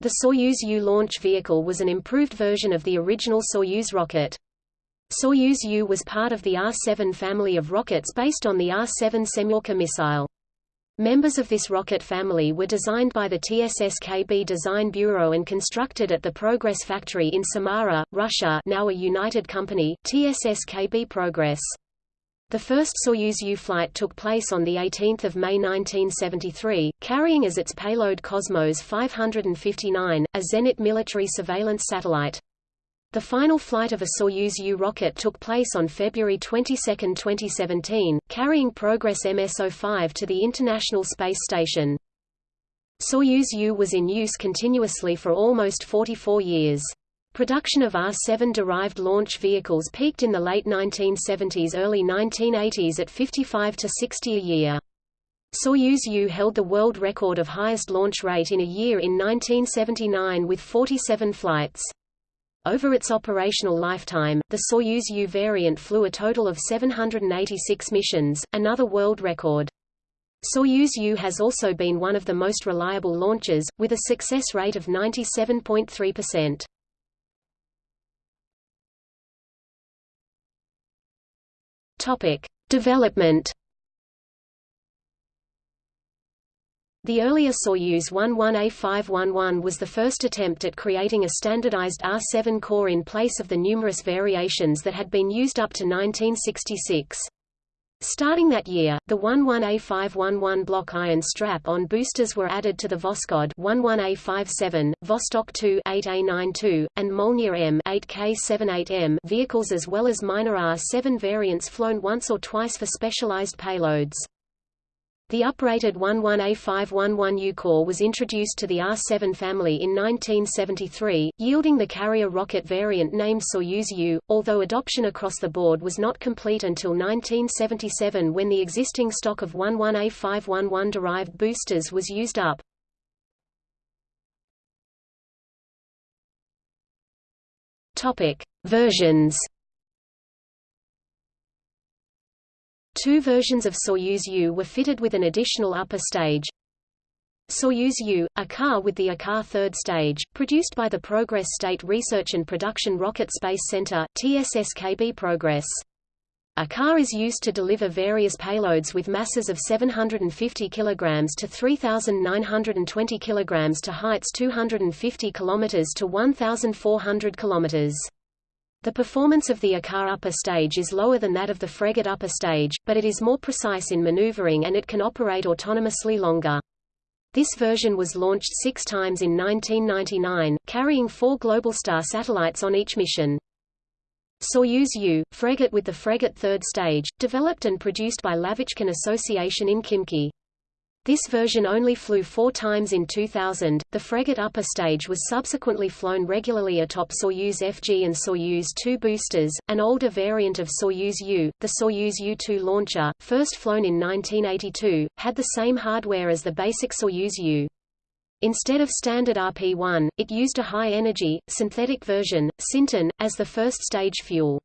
The Soyuz U launch vehicle was an improved version of the original Soyuz rocket. Soyuz U was part of the R-7 family of rockets based on the R-7 Semyorka missile. Members of this rocket family were designed by the TSSKB Design Bureau and constructed at the Progress factory in Samara, Russia now a united company, TSSKB Progress. The first Soyuz U flight took place on 18 May 1973, carrying as its payload Cosmos 559, a Zenit military surveillance satellite. The final flight of a Soyuz U rocket took place on February 22, 2017, carrying Progress MS-05 to the International Space Station. Soyuz U was in use continuously for almost 44 years. Production of R-7-derived launch vehicles peaked in the late 1970s–early 1980s at 55 to 60 a year. Soyuz U held the world record of highest launch rate in a year in 1979 with 47 flights. Over its operational lifetime, the Soyuz U variant flew a total of 786 missions, another world record. Soyuz U has also been one of the most reliable launches, with a success rate of 97.3%. Topic: Development. The earlier Soyuz 11A511 was the first attempt at creating a standardized R7 core in place of the numerous variations that had been used up to 1966. Starting that year, the 11A511 block iron strap-on boosters were added to the Voskhod 11A57, Vostok 2 8A92, and Molniya M 8K78M vehicles as well as minor R7 variants flown once or twice for specialized payloads. The uprated 11A511U core was introduced to the R-7 family in 1973, yielding the carrier rocket variant named Soyuz U, although adoption across the board was not complete until 1977 when the existing stock of 11A511-derived boosters was used up. Versions Two versions of Soyuz U were fitted with an additional upper stage. Soyuz U, Ikar with the Ikar third stage, produced by the Progress State Research and Production Rocket Space Center TSSKB Progress. Ikar is used to deliver various payloads with masses of 750 kg to 3,920 kg to heights 250 km to 1,400 km. The performance of the Ikar upper stage is lower than that of the Fregat upper stage, but it is more precise in maneuvering and it can operate autonomously longer. This version was launched six times in 1999, carrying four Globalstar satellites on each mission. Soyuz U, Fregat with the Fregat third stage, developed and produced by Lavochkin Association in Khimki. This version only flew four times in 2000. The Fregat upper stage was subsequently flown regularly atop Soyuz FG and Soyuz 2 boosters. An older variant of Soyuz U, the Soyuz U-2 launcher, first flown in 1982, had the same hardware as the basic Soyuz U. Instead of standard RP-1, it used a high-energy, synthetic version, Sintin, as the first stage fuel.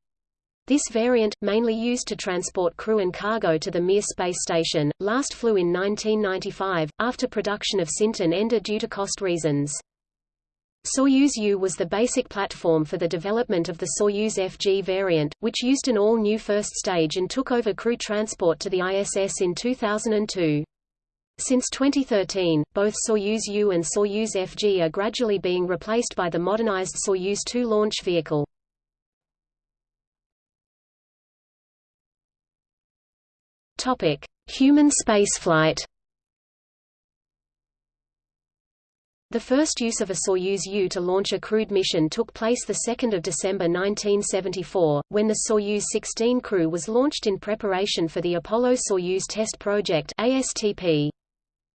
This variant, mainly used to transport crew and cargo to the Mir space station, last flew in 1995, after production of Sintin ended due to cost reasons. Soyuz U was the basic platform for the development of the Soyuz FG variant, which used an all-new first stage and took over crew transport to the ISS in 2002. Since 2013, both Soyuz U and Soyuz FG are gradually being replaced by the modernized Soyuz 2 launch vehicle. Topic: Human spaceflight. The first use of a Soyuz U to launch a crewed mission took place 2 December 1974, when the Soyuz 16 crew was launched in preparation for the Apollo-Soyuz Test Project ASTP.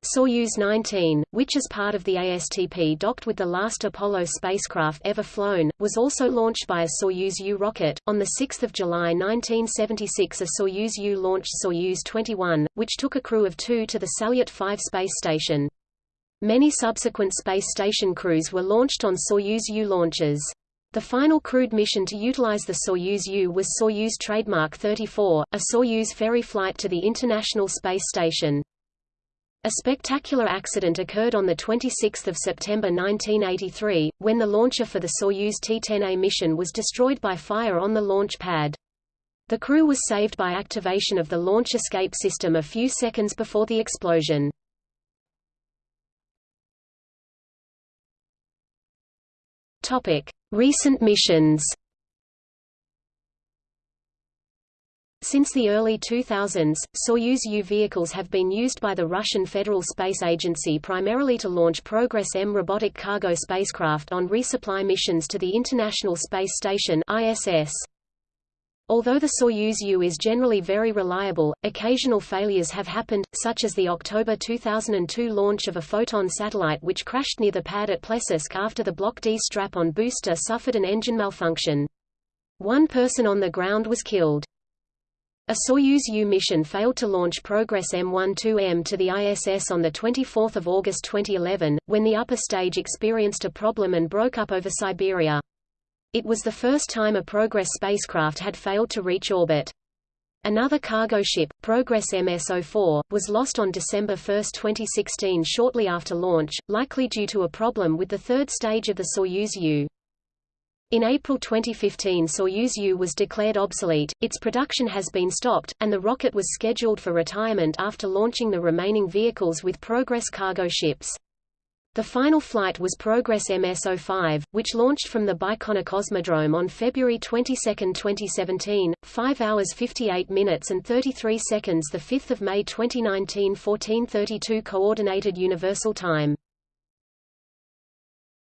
Soyuz 19, which as part of the ASTP docked with the last Apollo spacecraft ever flown, was also launched by a Soyuz U rocket. On 6 July 1976 a Soyuz U launched Soyuz 21, which took a crew of two to the Salyut 5 space station. Many subsequent space station crews were launched on Soyuz U launches. The final crewed mission to utilize the Soyuz U was Soyuz Trademark 34, a Soyuz ferry flight to the International Space Station. A spectacular accident occurred on 26 September 1983, when the launcher for the Soyuz T-10A mission was destroyed by fire on the launch pad. The crew was saved by activation of the launch escape system a few seconds before the explosion. Recent missions. Since the early 2000s, Soyuz U vehicles have been used by the Russian Federal Space Agency primarily to launch Progress-M robotic cargo spacecraft on resupply missions to the International Space Station ISS. Although the Soyuz U is generally very reliable, occasional failures have happened, such as the October 2002 launch of a Foton satellite which crashed near the pad at Plesetsk after the Block D strap-on booster suffered an engine malfunction. One person on the ground was killed. A Soyuz U mission failed to launch Progress M12M to the ISS on 24 August 2011, when the upper stage experienced a problem and broke up over Siberia. It was the first time a Progress spacecraft had failed to reach orbit. Another cargo ship, Progress MS-04, was lost on December 1, 2016 shortly after launch, likely due to a problem with the third stage of the Soyuz U. In April 2015 Soyuz U was declared obsolete, its production has been stopped, and the rocket was scheduled for retirement after launching the remaining vehicles with Progress cargo ships. The final flight was Progress MS-05, which launched from the Baikonur Cosmodrome on February 22, 2017, 5 hours 58 minutes and 33 seconds 5 May 2019 1432 Coordinated Universal Time